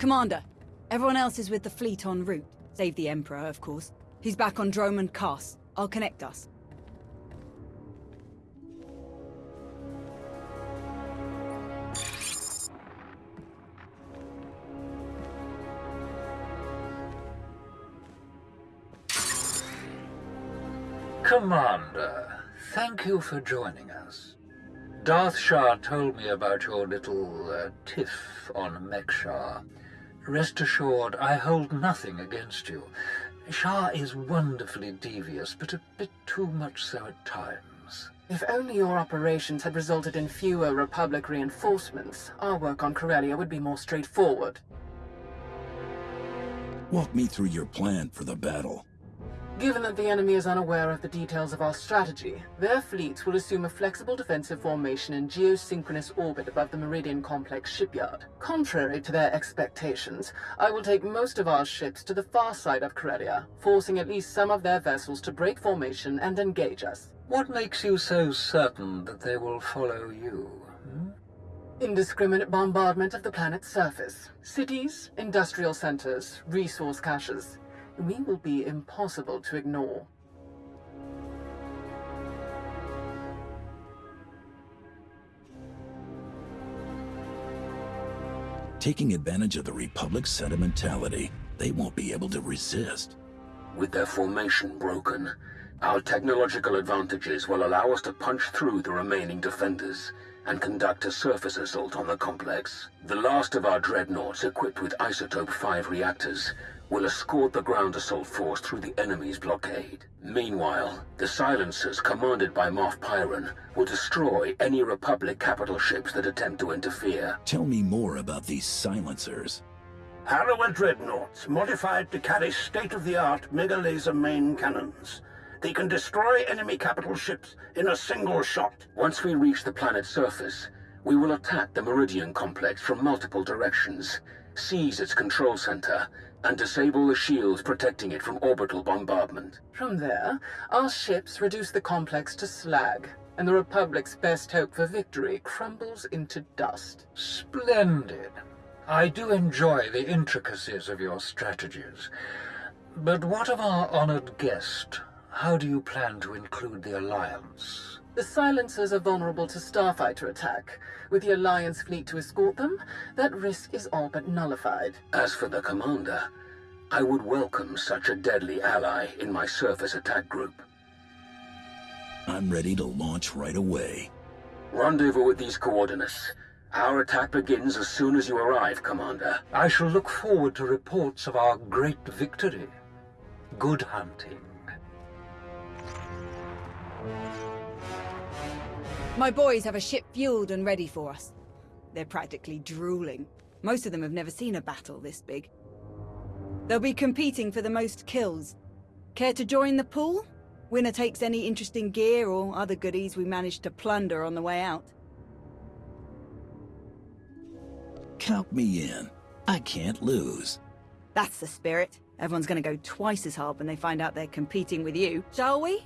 Commander, everyone else is with the fleet en route. Save the Emperor, of course. He's back on Dromund Kaas. I'll connect us. Commander, thank you for joining us. Darth Shah told me about your little uh, tiff on Mek-Sha. Rest assured, I hold nothing against you. Shah is wonderfully devious, but a bit too much so at times. If only your operations had resulted in fewer Republic reinforcements, our work on Corellia would be more straightforward. Walk me through your plan for the battle. Given that the enemy is unaware of the details of our strategy, their fleets will assume a flexible defensive formation in geosynchronous orbit above the Meridian Complex shipyard. Contrary to their expectations, I will take most of our ships to the far side of Corellia, forcing at least some of their vessels to break formation and engage us. What makes you so certain that they will follow you? Hmm? Indiscriminate bombardment of the planet's surface. Cities, industrial centers, resource caches we will be impossible to ignore. Taking advantage of the Republic's sentimentality, they won't be able to resist. With their formation broken, our technological advantages will allow us to punch through the remaining defenders and conduct a surface assault on the complex. The last of our dreadnoughts equipped with Isotope 5 reactors will escort the ground assault force through the enemy's blockade. Meanwhile, the silencers commanded by Moff Pyron will destroy any Republic capital ships that attempt to interfere. Tell me more about these silencers. Harrower dreadnoughts, modified to carry state-of-the-art mega-laser main cannons. They can destroy enemy capital ships in a single shot. Once we reach the planet's surface, we will attack the Meridian complex from multiple directions, seize its control center, and disable the shields protecting it from orbital bombardment. From there, our ships reduce the complex to slag, and the Republic's best hope for victory crumbles into dust. Splendid. I do enjoy the intricacies of your strategies. But what of our honored guest? How do you plan to include the Alliance? The silencers are vulnerable to starfighter attack. With the Alliance fleet to escort them, that risk is all but nullified. As for the Commander, I would welcome such a deadly ally in my surface attack group. I'm ready to launch right away. Rendezvous with these coordinates. Our attack begins as soon as you arrive, Commander. I shall look forward to reports of our great victory. Good hunting. My boys have a ship fueled and ready for us. They're practically drooling. Most of them have never seen a battle this big. They'll be competing for the most kills. Care to join the pool? Winner takes any interesting gear or other goodies we managed to plunder on the way out. Count me in. I can't lose. That's the spirit. Everyone's gonna go twice as hard when they find out they're competing with you, shall we?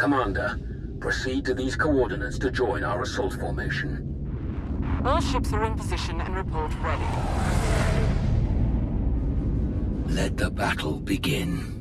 Commander, proceed to these coordinates to join our assault formation. All ships are in position and report ready. Let the battle begin.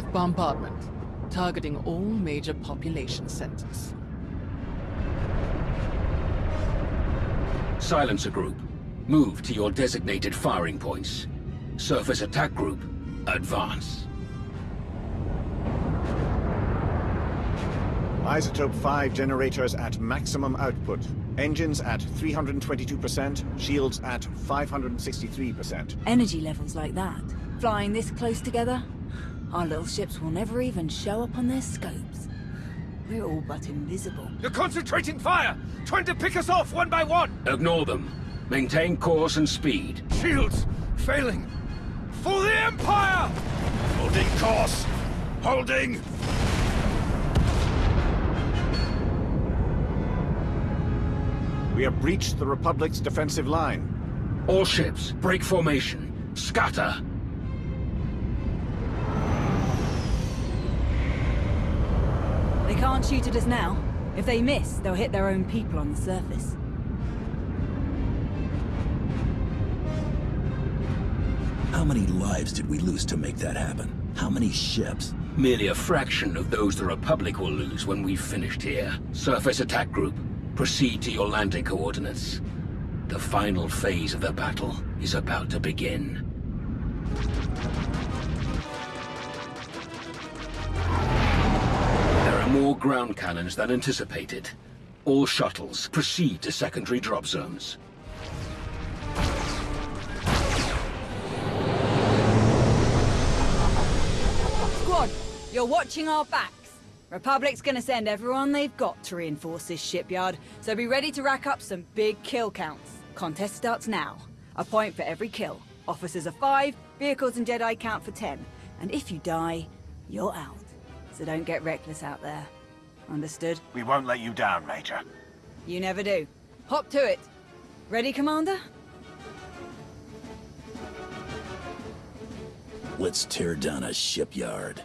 With bombardment, targeting all major population centers. Silencer Group, move to your designated firing points. Surface Attack Group, advance. Isotope 5 generators at maximum output. Engines at 322%, shields at 563%. Energy levels like that, flying this close together, our little ships will never even show up on their scopes. We're all but invisible. You're concentrating fire! Trying to pick us off one by one! Ignore them. Maintain course and speed. Shields! Failing! For the Empire! Holding course! Holding! We have breached the Republic's defensive line. All ships, break formation. Scatter! Can't shoot at us now. If they miss, they'll hit their own people on the surface. How many lives did we lose to make that happen? How many ships? Merely a fraction of those the Republic will lose when we've finished here. Surface attack group, proceed to your landing coordinates. The final phase of the battle is about to begin. More ground cannons than anticipated. All shuttles proceed to secondary drop zones. Squad, you're watching our backs. Republic's gonna send everyone they've got to reinforce this shipyard, so be ready to rack up some big kill counts. Contest starts now. A point for every kill. Officers are five, vehicles and Jedi count for ten. And if you die, you're out. So don't get reckless out there. Understood? We won't let you down, Major. You never do. Hop to it. Ready, Commander? Let's tear down a shipyard.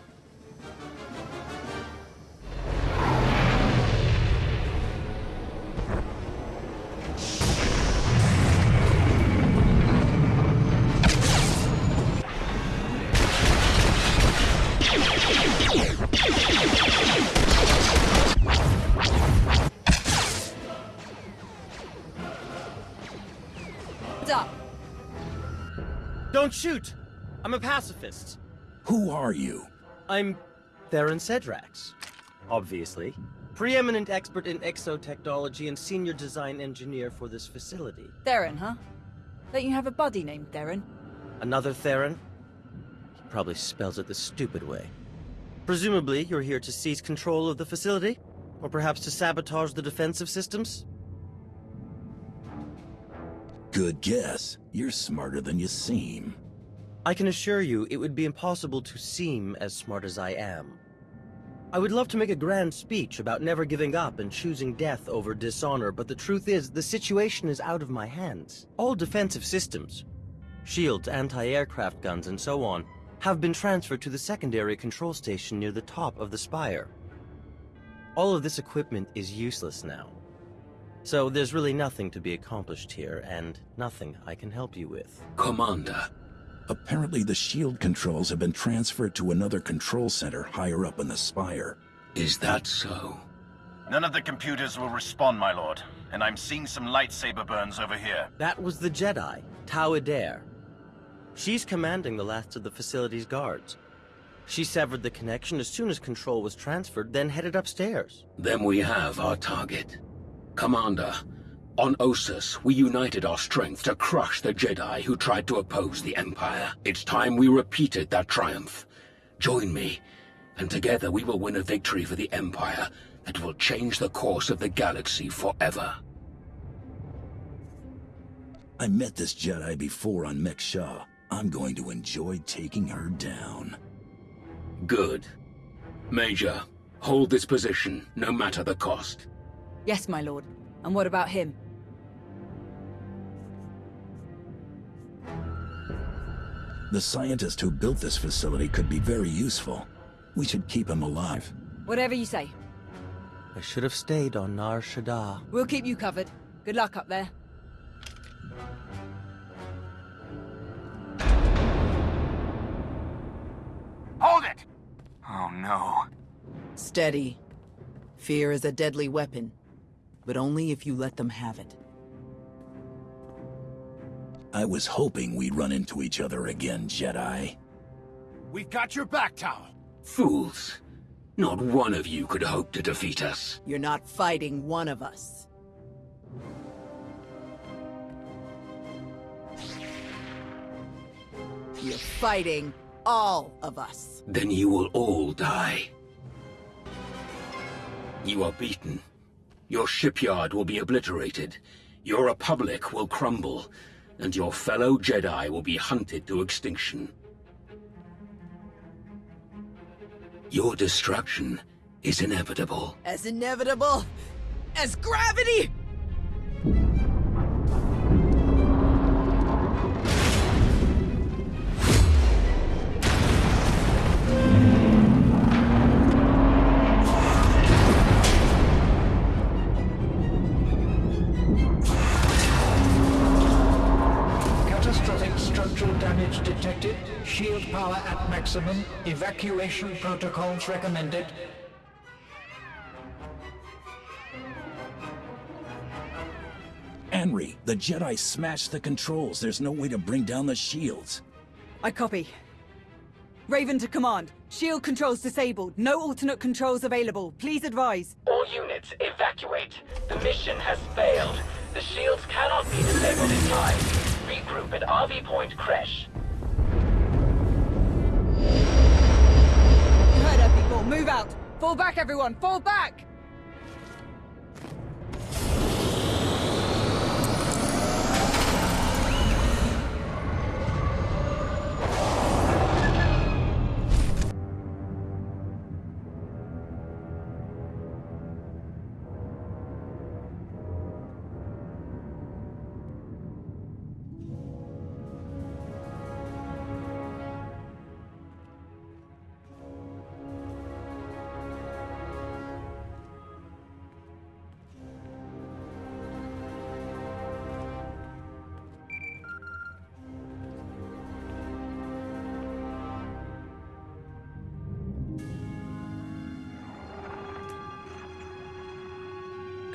Shoot! I'm a pacifist. Who are you? I'm Theron Cedrax. Obviously. Preeminent expert in exotechnology and senior design engineer for this facility. Theron, huh? Don't you have a buddy named Theron? Another Theron? He probably spells it the stupid way. Presumably, you're here to seize control of the facility? Or perhaps to sabotage the defensive systems? Good guess. You're smarter than you seem. I can assure you it would be impossible to seem as smart as I am. I would love to make a grand speech about never giving up and choosing death over dishonor, but the truth is, the situation is out of my hands. All defensive systems, shields, anti-aircraft guns, and so on, have been transferred to the secondary control station near the top of the spire. All of this equipment is useless now. So there's really nothing to be accomplished here, and nothing I can help you with. Commander, Apparently the shield controls have been transferred to another control center higher up in the spire. is that so? None of the computers will respond, my lord. And I'm seeing some lightsaber burns over here. That was the Jedi, Tau Idair. She's commanding the last of the facility's guards. She severed the connection as soon as control was transferred, then headed upstairs. Then we have our target. Commander, on Ossus, we united our strength to crush the Jedi who tried to oppose the Empire. It's time we repeated that triumph. Join me, and together we will win a victory for the Empire that will change the course of the galaxy forever. I met this Jedi before on Mek-Sha. I'm going to enjoy taking her down. Good. Major, hold this position, no matter the cost. Yes, my lord. And what about him? The scientist who built this facility could be very useful. We should keep him alive. Whatever you say. I should have stayed on Nar Shaddaa. We'll keep you covered. Good luck up there. Hold it! Oh no. Steady. Fear is a deadly weapon, but only if you let them have it. I was hoping we'd run into each other again, Jedi. We've got your back, Tau. Fools. Not one of you could hope to defeat us. You're not fighting one of us. You're fighting all of us. Then you will all die. You are beaten. Your shipyard will be obliterated. Your Republic will crumble, and your fellow Jedi will be hunted to extinction. Your destruction is inevitable. As inevitable as gravity! Shield power at maximum. Evacuation protocols recommended. Henry, the Jedi smashed the controls. There's no way to bring down the shields. I copy. Raven to command. Shield controls disabled. No alternate controls available. Please advise. All units, evacuate. The mission has failed. The shields cannot be disabled in time. Regroup at RV Point Crash. Move out. Fall back, everyone. Fall back!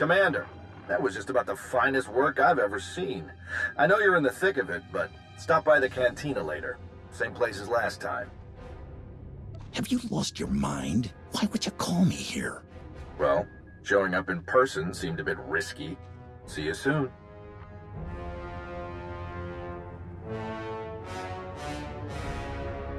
Commander, that was just about the finest work I've ever seen. I know you're in the thick of it, but stop by the cantina later. Same place as last time. Have you lost your mind? Why would you call me here? Well, showing up in person seemed a bit risky. See you soon.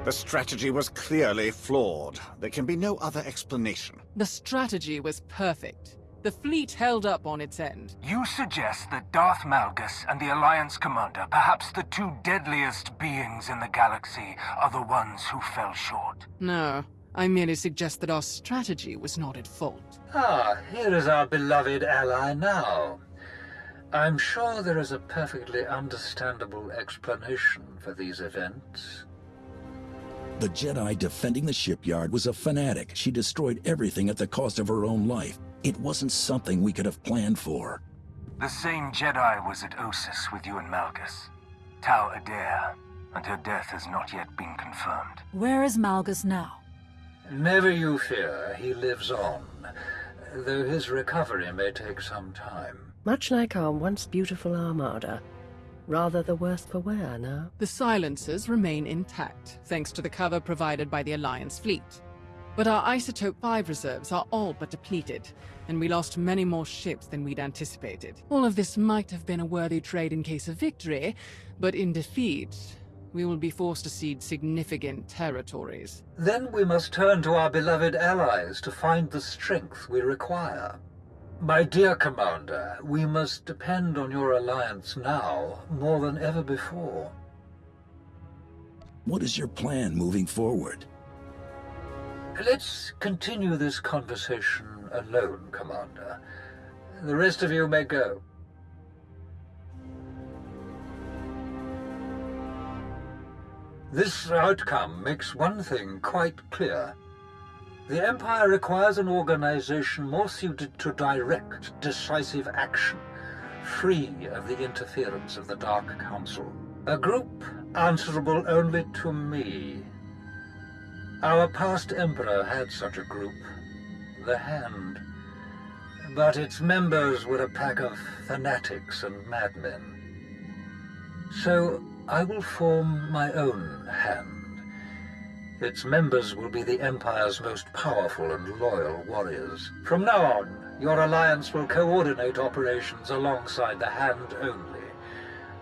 The strategy was clearly flawed. There can be no other explanation. The strategy was perfect. The fleet held up on its end. You suggest that Darth Malgus and the Alliance Commander, perhaps the two deadliest beings in the galaxy, are the ones who fell short. No, I merely suggest that our strategy was not at fault. Ah, here is our beloved ally now. I'm sure there is a perfectly understandable explanation for these events. The Jedi defending the shipyard was a fanatic. She destroyed everything at the cost of her own life. It wasn't something we could have planned for. The same Jedi was at Ossus with you and Malgus. Tau Idair, and her death has not yet been confirmed. Where is Malgus now? Never you fear, he lives on, though his recovery may take some time. Much like our once beautiful armada. Rather the worse for wear now. The silencers remain intact, thanks to the cover provided by the Alliance fleet. But our Isotope 5 reserves are all but depleted, and we lost many more ships than we'd anticipated. All of this might have been a worthy trade in case of victory, but in defeat, we will be forced to cede significant territories. Then we must turn to our beloved allies to find the strength we require. My dear Commander, we must depend on your alliance now more than ever before. What is your plan moving forward? Let's continue this conversation alone, Commander. The rest of you may go. This outcome makes one thing quite clear. The Empire requires an organization more suited to direct, decisive action, free of the interference of the Dark Council. A group answerable only to me. Our past Emperor had such a group, the Hand. But its members were a pack of fanatics and madmen. So I will form my own Hand. Its members will be the Empire's most powerful and loyal warriors. From now on, your alliance will coordinate operations alongside the Hand only.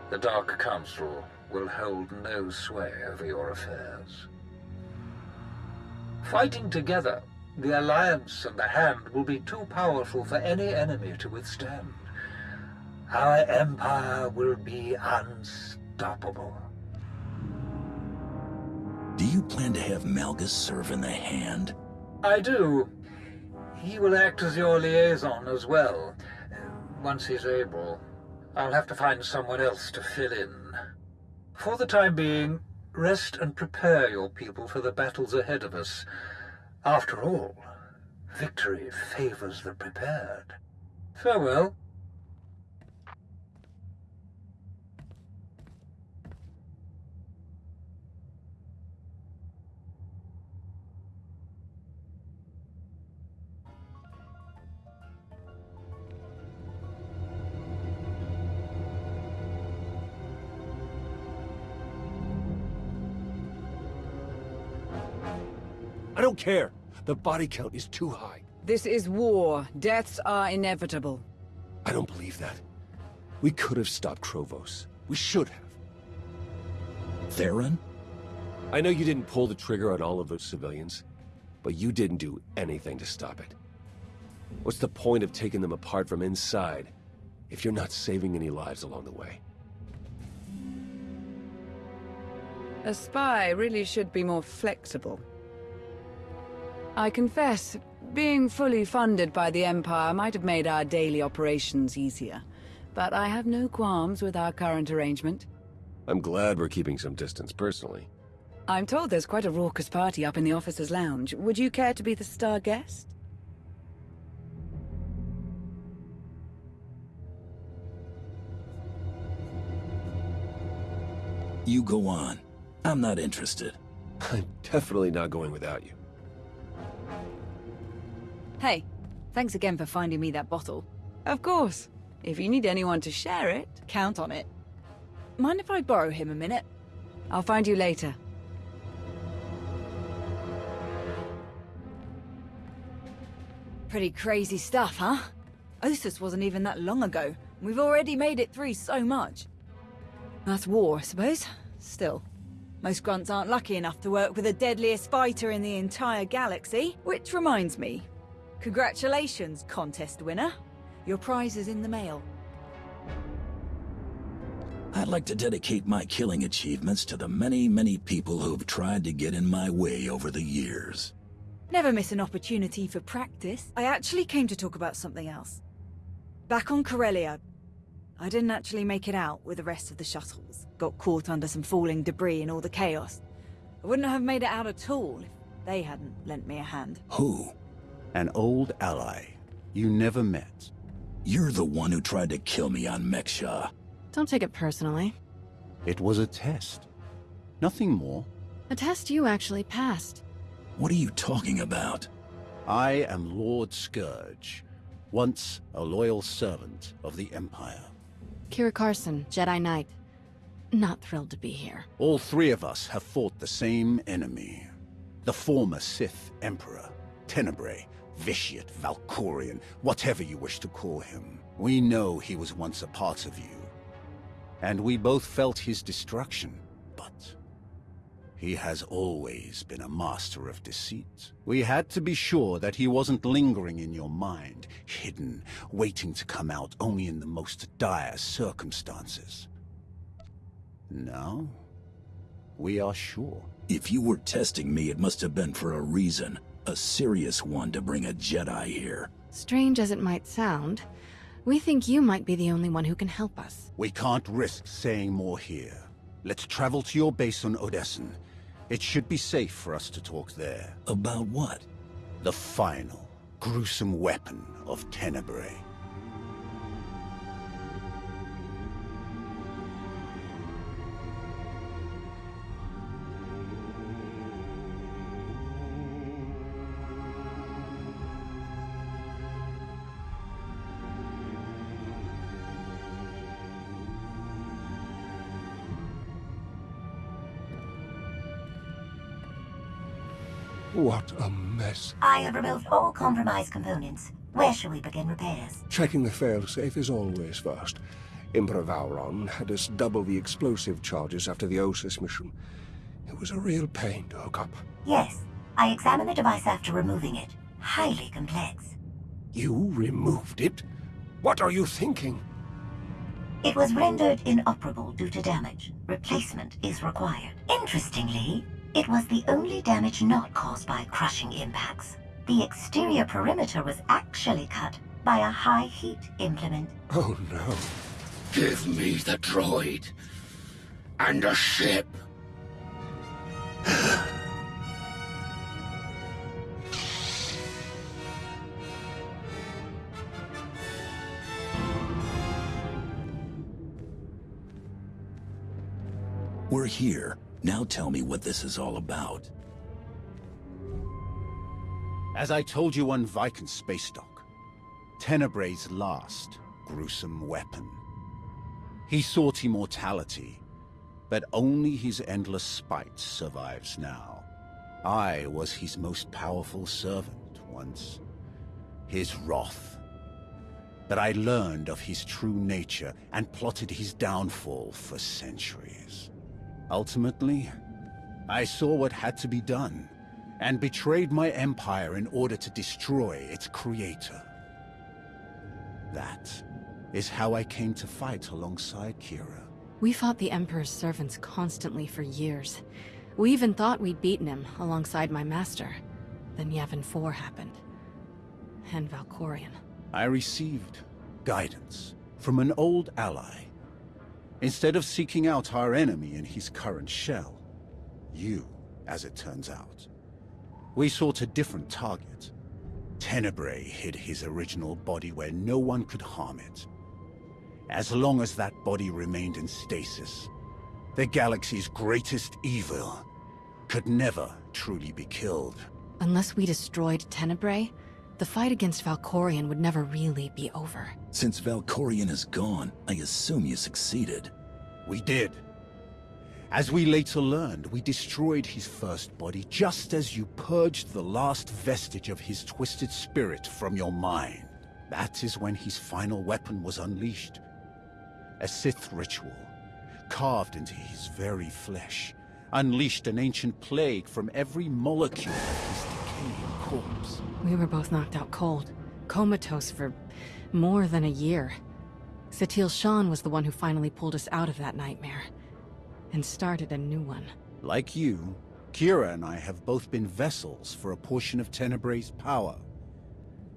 The Dark Council will hold no sway over your affairs. Fighting together, the Alliance and the Hand will be too powerful for any enemy to withstand. our empire will be unstoppable. Do you plan to have Malgus serve in the hand? I do. He will act as your liaison as well, once he's able. I'll have to find someone else to fill in. For the time being, rest and prepare your people for the battles ahead of us. After all, victory favors the prepared. Farewell. I don't care. The body count is too high. This is war. Deaths are inevitable. I don't believe that. We could have stopped Krovos. We should have. Theron? I know you didn't pull the trigger on all of those civilians, but you didn't do anything to stop it. What's the point of taking them apart from inside if you're not saving any lives along the way? A spy really should be more flexible. I confess, being fully funded by the Empire might have made our daily operations easier. But I have no qualms with our current arrangement. I'm glad we're keeping some distance personally. I'm told there's quite a raucous party up in the officers' lounge. Would you care to be the star guest? You go on. I'm not interested. I'm definitely not going without you. Hey, thanks again for finding me that bottle. Of course. If you need anyone to share it, count on it. Mind if I borrow him a minute? I'll find you later. Pretty crazy stuff, huh? Ossus wasn't even that long ago. We've already made it through so much. That's war, I suppose. Still, most grunts aren't lucky enough to work with the deadliest fighter in the entire galaxy. Which reminds me, congratulations, contest winner. Your prize is in the mail. I'd like to dedicate my killing achievements to the many, many people who've tried to get in my way over the years. Never miss an opportunity for practice. I actually came to talk about something else. Back on Corellia, I didn't actually make it out with the rest of the shuttles. Got caught under some falling debris and all the chaos. I wouldn't have made it out at all if they hadn't lent me a hand. Who? An old ally you never met. You're the one who tried to kill me on Mek-Sha. Don't take it personally. It was a test. Nothing more. A test you actually passed. What are you talking about? I am Lord Scourge, once a loyal servant of the Empire. Kira Carson, Jedi Knight. Not thrilled to be here. All three of us have fought the same enemy. The former Sith Emperor, Tenebrae, Vitiate, Valkorion, whatever you wish to call him. We know he was once a part of you. And we both felt his destruction, but... He has always been a master of deceit. We had to be sure that he wasn't lingering in your mind, hidden, waiting to come out only in the most dire circumstances. Now, we are sure. If you were testing me, it must have been for a reason. A serious one to bring a Jedi here. Strange as it might sound, we think you might be the only one who can help us. We can't risk saying more here. Let's travel to your base on Odessen. It should be safe for us to talk there. About what? The final, gruesome weapon of Tenebrae. What a mess. I have removed all compromised components. Where shall we begin repairs? Checking the failsafe is always first. Emperor had us double the explosive charges after the Ossus mission. It was a real pain to hook up. Yes. I examined the device after removing it. Highly complex. You removed it? What are you thinking? It was rendered inoperable due to damage. Replacement is required. Interestingly, it was the only damage not caused by crushing impacts. The exterior perimeter was actually cut by a high heat implement. Oh no. Give me the droid. And a ship. We're here. Now tell me what this is all about. As I told you on Vaiken Space Dock, Tenebrae's last gruesome weapon. He sought immortality, but only his endless spite survives now. I was his most powerful servant once, his wrath. But I learned of his true nature and plotted his downfall for centuries. Ultimately, I saw what had to be done, and betrayed my empire in order to destroy its creator. That is how I came to fight alongside Kira. We fought the Emperor's servants constantly for years. We even thought we'd beaten him alongside my master. Then Yavin 4 happened. And Valkorion. I received guidance from an old ally. Instead of seeking out our enemy in his current shell, you, as it turns out, we sought a different target. Tenebrae hid his original body where no one could harm it. As long as that body remained in stasis, the galaxy's greatest evil could never truly be killed. Unless we destroyed Tenebrae, the fight against Valkorion would never really be over. Since Valkorion is gone, I assume you succeeded. We did. As we later learned, we destroyed his first body just as you purged the last vestige of his twisted spirit from your mind. That is when his final weapon was unleashed. A Sith ritual, carved into his very flesh, unleashed an ancient plague from every molecule of his decaying corpse. We were both knocked out cold, comatose for more than a year. Satele Shan was the one who finally pulled us out of that nightmare and started a new one. Like you, Kira and I have both been vessels for a portion of Tenebrae's power.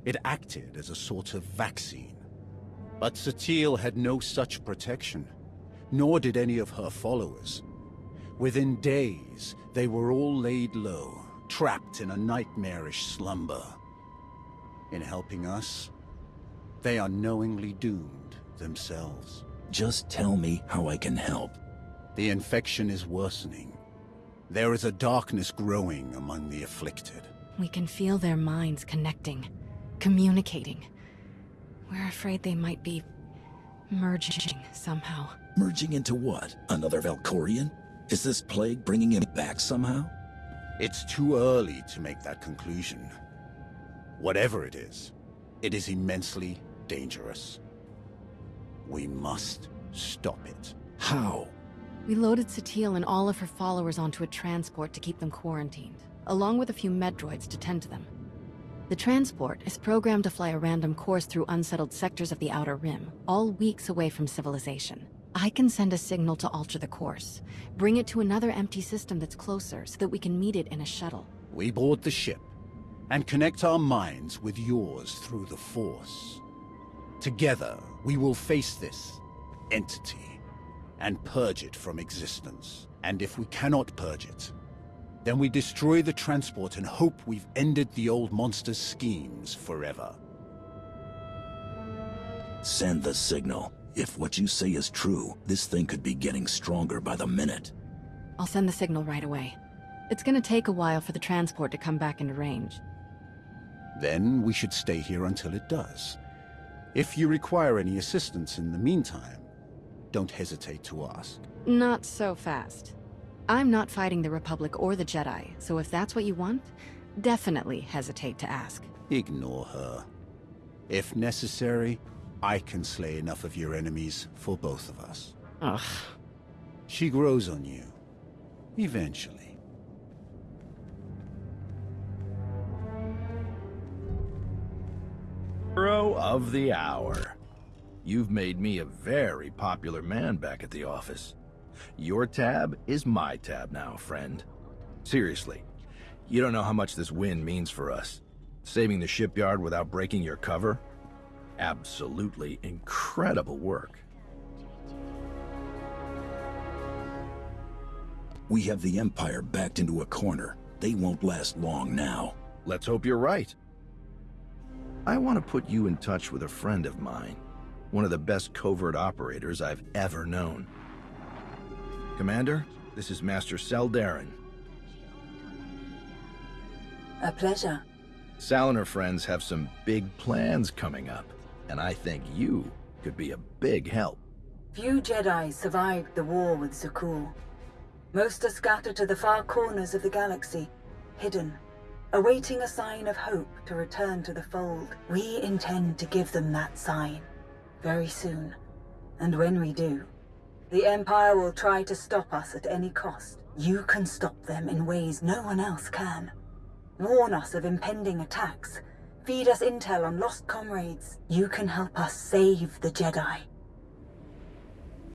It acted as a sort of vaccine. But Satil had no such protection, nor did any of her followers. Within days, they were all laid low, trapped in a nightmarish slumber. In helping us, they are knowingly doomed themselves. Just tell me how I can help. The infection is worsening. There is a darkness growing among the afflicted. We can feel their minds connecting, communicating. We're afraid they might be merging somehow. Merging into what? Another Valkorion? Is this plague bringing him back somehow? It's too early to make that conclusion. Whatever it is, it is immensely dangerous. We must stop it. How? We loaded Satele and all of her followers onto a transport to keep them quarantined, along with a few medroids to tend to them. The transport is programmed to fly a random course through unsettled sectors of the Outer Rim, all weeks away from civilization. I can send a signal to alter the course, bring it to another empty system that's closer so that we can meet it in a shuttle. We board the ship and connect our minds with yours through the Force. Together, we will face this entity and purge it from existence. And if we cannot purge it, then we destroy the transport and hope we've ended the old monster's schemes forever. Send the signal. If what you say is true, this thing could be getting stronger by the minute. I'll send the signal right away. It's gonna take a while for the transport to come back into range. Then we should stay here until it does. If you require any assistance in the meantime, don't hesitate to ask. Not so fast. I'm not fighting the Republic or the Jedi, so if that's what you want, definitely hesitate to ask. Ignore her. If necessary, I can slay enough of your enemies for both of us. Ugh. She grows on you. Eventually. Hero of the hour. You've made me a very popular man back at the office. Your tab is my tab now, friend. Seriously, you don't know how much this win means for us. Saving the shipyard without breaking your cover? Absolutely incredible work. We have the Empire backed into a corner. They won't last long now. Let's hope you're right. I want to put you in touch with a friend of mine. One of the best covert operators I've ever known. Commander, this is Master Saldarin. A pleasure. Sal and her friends have some big plans coming up, and I think you could be a big help. Few Jedi survived the war with Zakuul. Most are scattered to the far corners of the galaxy, hidden, awaiting a sign of hope to return to the fold. We intend to give them that sign, very soon. And when we do, the Empire will try to stop us at any cost. You can stop them in ways no one else can. Warn us of impending attacks. Feed us intel on lost comrades. You can help us save the Jedi.